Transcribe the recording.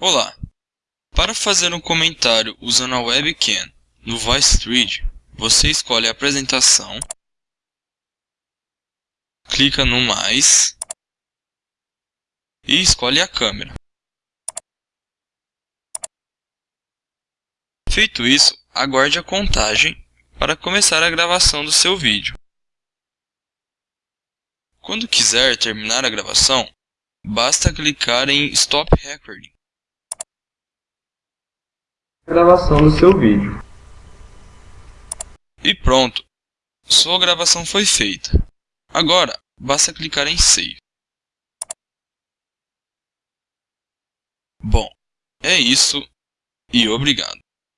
Olá! Para fazer um comentário usando a webcam no VoiceThread, você escolhe a apresentação, clica no mais e escolhe a câmera. Feito isso, aguarde a contagem para começar a gravação do seu vídeo. Quando quiser terminar a gravação, basta clicar em Stop Recording gravação do seu vídeo. E pronto! Sua gravação foi feita. Agora, basta clicar em Save. Bom, é isso e obrigado.